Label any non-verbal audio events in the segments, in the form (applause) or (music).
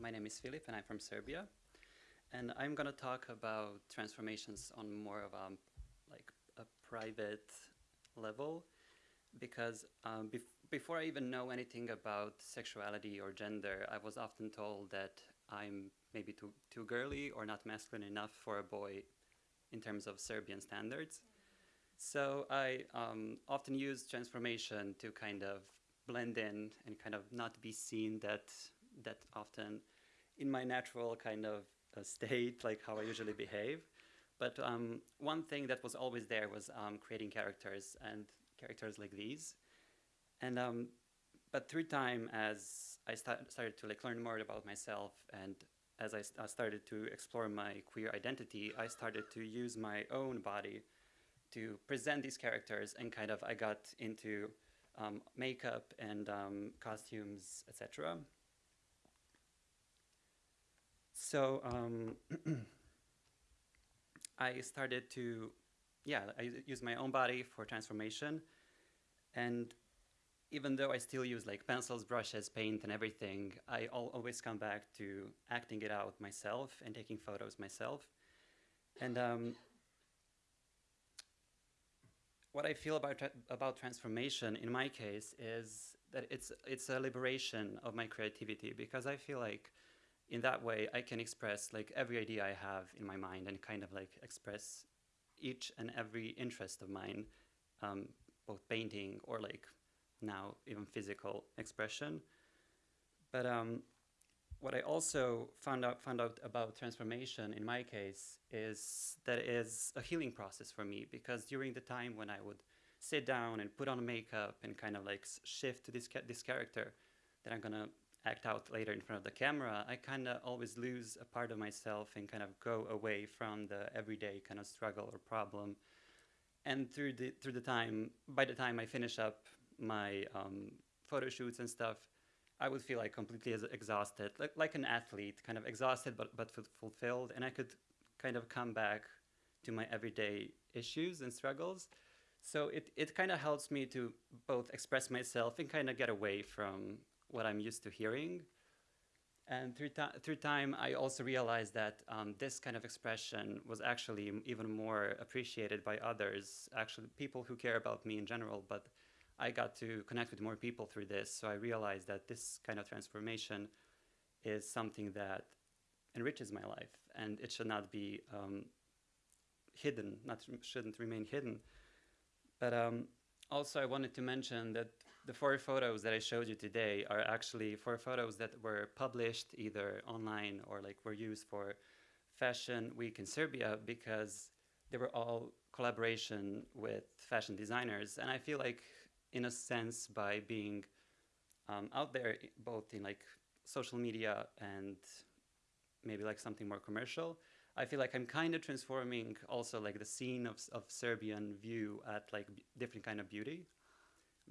my name is Filip and I'm from Serbia. And I'm going to talk about transformations on more of a, like a private level because um, bef before I even know anything about sexuality or gender, I was often told that I'm maybe too, too girly or not masculine enough for a boy in terms of Serbian standards. So I um, often use transformation to kind of blend in and kind of not be seen that that often in my natural kind of uh, state, like how I usually behave. But um, one thing that was always there was um, creating characters and characters like these. And um, but through time, as I start, started to like learn more about myself, and as I, st started to explore my queer identity, I started to use my own body to present these characters, and kind of I got into um, makeup and um, costumes, etc. So um, (clears throat) I started to, yeah, I use my own body for transformation, and even though I still use like pencils, brushes, paint, and everything, I always come back to acting it out myself and taking photos myself. And um, what I feel about about transformation in my case is that it's it's a liberation of my creativity because I feel like in that way I can express like every idea I have in my mind and kind of like express each and every interest of mine, um, both painting or like now even physical expression. But um, what I also found out found out about transformation in my case is that it is a healing process for me because during the time when I would sit down and put on makeup and kind of like shift to this ca this character that I'm gonna act out later in front of the camera, I kind of always lose a part of myself and kind of go away from the everyday kind of struggle or problem. And through the through the time, by the time I finish up my um, photo shoots and stuff, I would feel like completely exhausted, like, like an athlete, kind of exhausted but, but fulfilled. And I could kind of come back to my everyday issues and struggles. So it, it kind of helps me to both express myself and kind of get away from what I'm used to hearing. And through, through time, I also realized that um, this kind of expression was actually even more appreciated by others, actually people who care about me in general, but I got to connect with more people through this. So I realized that this kind of transformation is something that enriches my life and it should not be um, hidden, not shouldn't remain hidden. But um, also I wanted to mention that the four photos that I showed you today are actually four photos that were published either online or like were used for Fashion Week in Serbia because they were all collaboration with fashion designers. And I feel like in a sense by being um, out there both in like social media and maybe like something more commercial I feel like I'm kind of transforming also like the scene of, of Serbian view at like different kind of beauty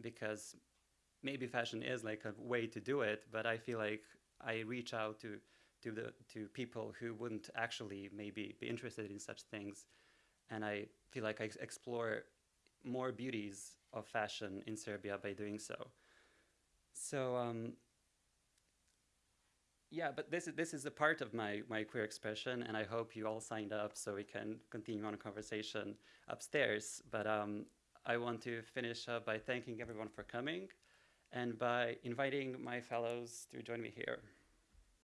because maybe fashion is like a way to do it but I feel like I reach out to to the to people who wouldn't actually maybe be interested in such things and I feel like I explore more beauties of fashion in Serbia by doing so. So um, yeah, but this is this is a part of my my queer expression, and I hope you all signed up so we can continue on a conversation upstairs. But um, I want to finish up by thanking everyone for coming, and by inviting my fellows to join me here.